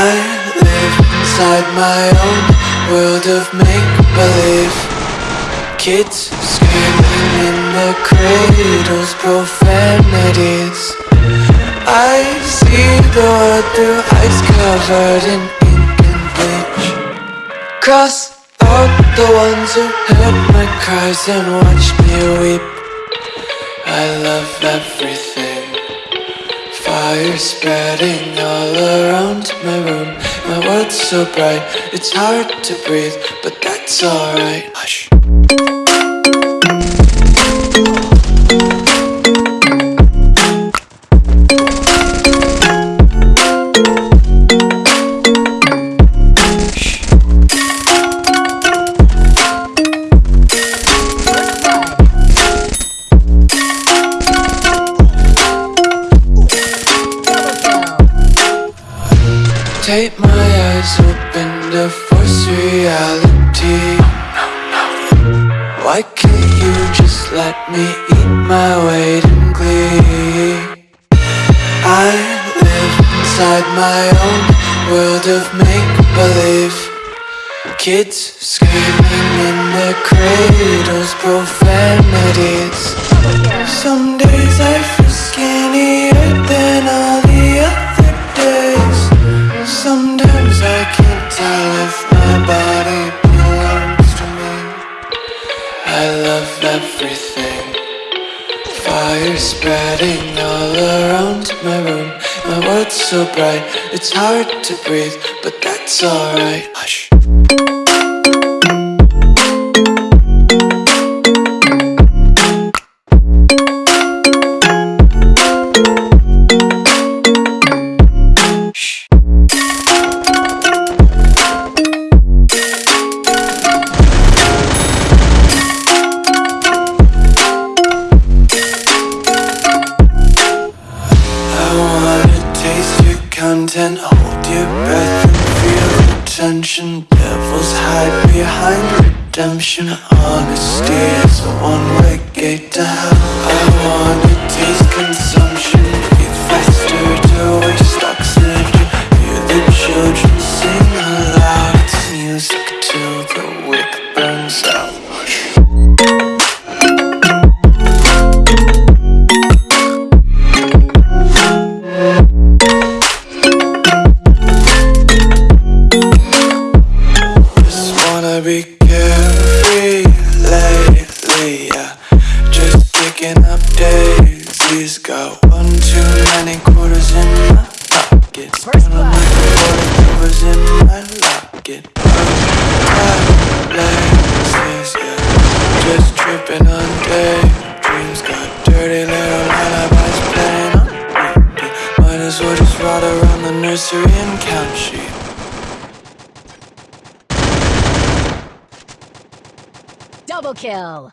inside my own world of make-believe. Kids screaming in the cradles, profanities. I see the world through eyes covered in ink and bleach. Cross out the ones who heard my cries and watched me weep. I love everything Fire spreading all around my room. My world's so bright, it's hard to breathe But that's alright. Hush Take my eyes open to force reality. Why can't you just let me eat my weight in glee? I live inside my own world of make-believe. Kids screaming in the cradles, profanities spreading all around my room. My world's so bright, it's hard to breathe But that's alright. Hush content, hold your breath and feel the tension. Devils hide behind redemption. Honesty is a one-way gate to hell. I wanna taste consumption, picking up daisies. Got one too many quarters in my pocket. Spend on my quarter covers in my locket. Places, yeah. Just tripping on daydreams. Got dirty little lullabies playing on repeat. Might as well just ride around the nursery and count sheep. Double kill.